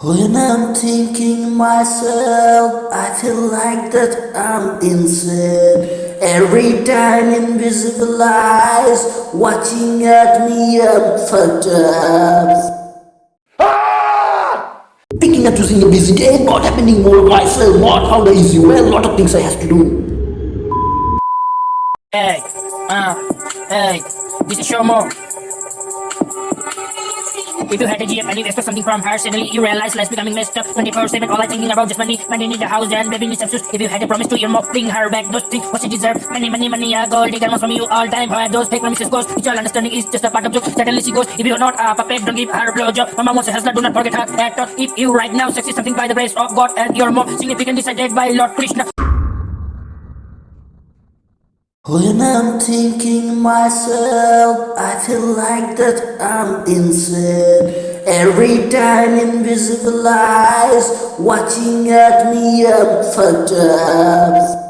When I'm thinking myself, I feel like that I'm insane. Every time invisible eyes watching at me, I'm fucked up. Picking up to seeing a busy day, not happening more myself, what how the easy well, lot of things I have to do. Hey, uh, hey, this is Shomo. If you had a GF and you expect something from her, suddenly you realize life's becoming messed up. 24-7, all I thinking about just money. Money need the house, and baby needs shoes. If you had a promise to your mom, bring her back those things what she deserves. Money, money, money, a gold digger wants from you all time. How those fake promises goes, which all understanding is just a part of joke. Suddenly she goes, if you're not a puppet, don't give her a blowjob. Mama wants a hustler, do not forget her that thought. If you right now succeed something by the grace of God and you're more significant decided by Lord Krishna. When I'm thinking myself, I feel like that I'm insane. Every time invisible eyes watching at me, I'm fucked up.